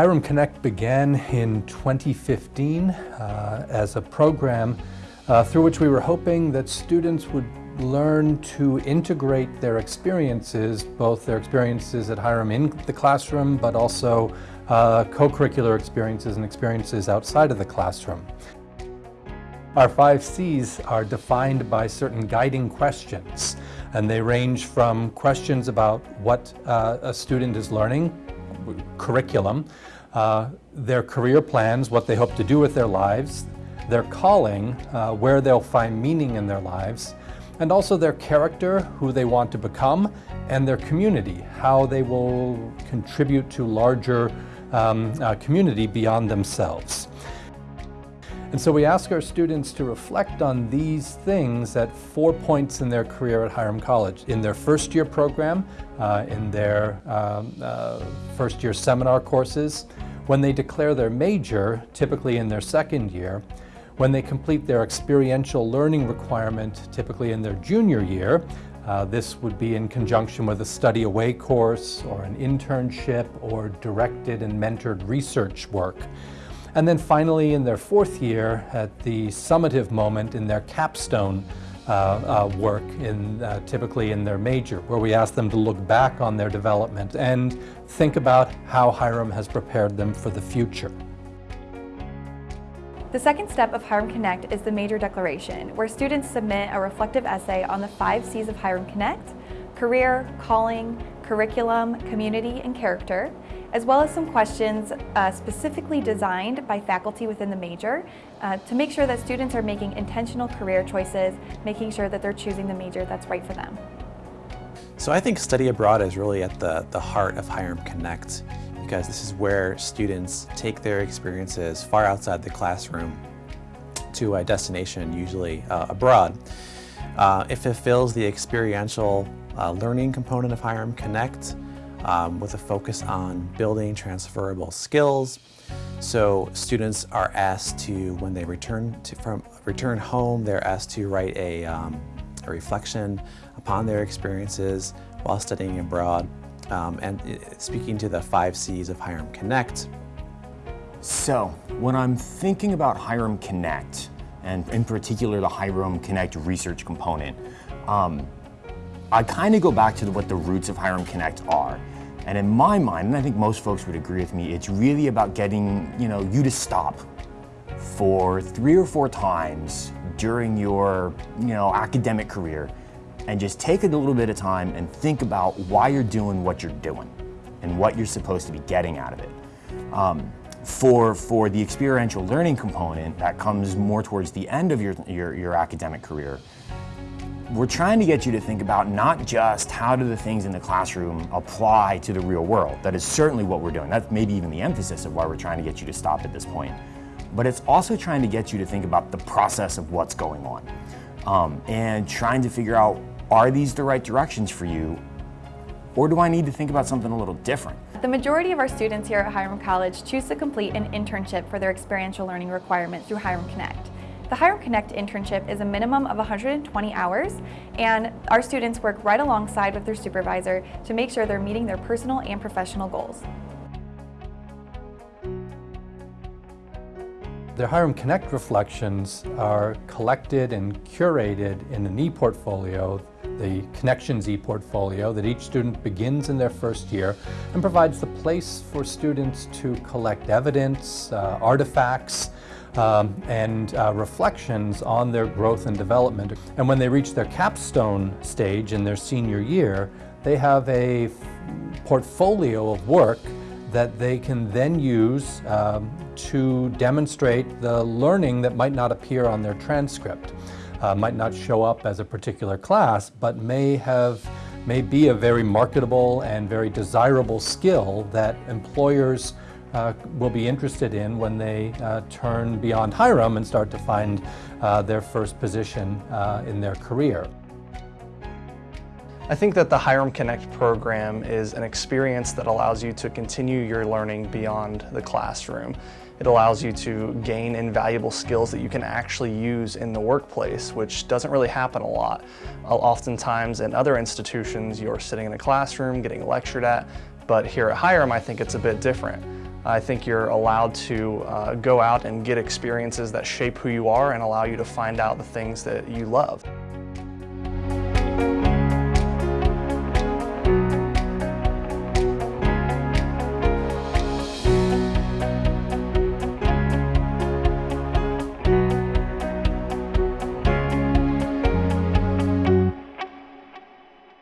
Hiram Connect began in 2015 uh, as a program uh, through which we were hoping that students would learn to integrate their experiences, both their experiences at Hiram in the classroom, but also uh, co-curricular experiences and experiences outside of the classroom. Our five C's are defined by certain guiding questions, and they range from questions about what uh, a student is learning, curriculum, uh, their career plans, what they hope to do with their lives, their calling, uh, where they'll find meaning in their lives, and also their character, who they want to become, and their community, how they will contribute to larger um, uh, community beyond themselves. And so we ask our students to reflect on these things at four points in their career at Hiram College. In their first year program, uh, in their um, uh, first year seminar courses, when they declare their major, typically in their second year, when they complete their experiential learning requirement, typically in their junior year, uh, this would be in conjunction with a study away course or an internship or directed and mentored research work. And then finally in their fourth year at the summative moment in their capstone uh, uh, work, in, uh, typically in their major, where we ask them to look back on their development and think about how Hiram has prepared them for the future. The second step of Hiram Connect is the Major Declaration, where students submit a reflective essay on the five C's of Hiram Connect, career, calling, curriculum, community, and character, as well as some questions uh, specifically designed by faculty within the major uh, to make sure that students are making intentional career choices, making sure that they're choosing the major that's right for them. So I think study abroad is really at the, the heart of Hiram Connect because this is where students take their experiences far outside the classroom to a destination, usually uh, abroad. Uh, it fulfills the experiential uh, learning component of Hiram Connect um, with a focus on building transferable skills. So students are asked to, when they return to, from return home, they're asked to write a, um, a reflection upon their experiences while studying abroad. Um, and speaking to the five C's of Hiram Connect. So, when I'm thinking about Hiram Connect, and in particular the Hiram Connect research component, um, I kind of go back to what the roots of Hiram Connect are. And in my mind, and I think most folks would agree with me, it's really about getting you, know, you to stop for three or four times during your you know, academic career and just take a little bit of time and think about why you're doing what you're doing and what you're supposed to be getting out of it. Um, for, for the experiential learning component that comes more towards the end of your, your, your academic career, we're trying to get you to think about not just how do the things in the classroom apply to the real world. That is certainly what we're doing. That's maybe even the emphasis of why we're trying to get you to stop at this point. But it's also trying to get you to think about the process of what's going on. Um, and trying to figure out, are these the right directions for you? Or do I need to think about something a little different? The majority of our students here at Hiram College choose to complete an internship for their experiential learning requirement through Hiram Connect. The Hiram Connect internship is a minimum of 120 hours, and our students work right alongside with their supervisor to make sure they're meeting their personal and professional goals. The Hiram Connect reflections are collected and curated in an e-portfolio, the Connections e-portfolio that each student begins in their first year and provides the place for students to collect evidence, uh, artifacts, um, and uh, reflections on their growth and development. And when they reach their capstone stage in their senior year, they have a portfolio of work that they can then use um, to demonstrate the learning that might not appear on their transcript. Uh, might not show up as a particular class, but may have may be a very marketable and very desirable skill that employers uh, will be interested in when they uh, turn beyond Hiram and start to find uh, their first position uh, in their career. I think that the Hiram Connect program is an experience that allows you to continue your learning beyond the classroom. It allows you to gain invaluable skills that you can actually use in the workplace, which doesn't really happen a lot. Oftentimes in other institutions, you're sitting in a classroom getting lectured at, but here at Hiram, I think it's a bit different. I think you're allowed to uh, go out and get experiences that shape who you are and allow you to find out the things that you love.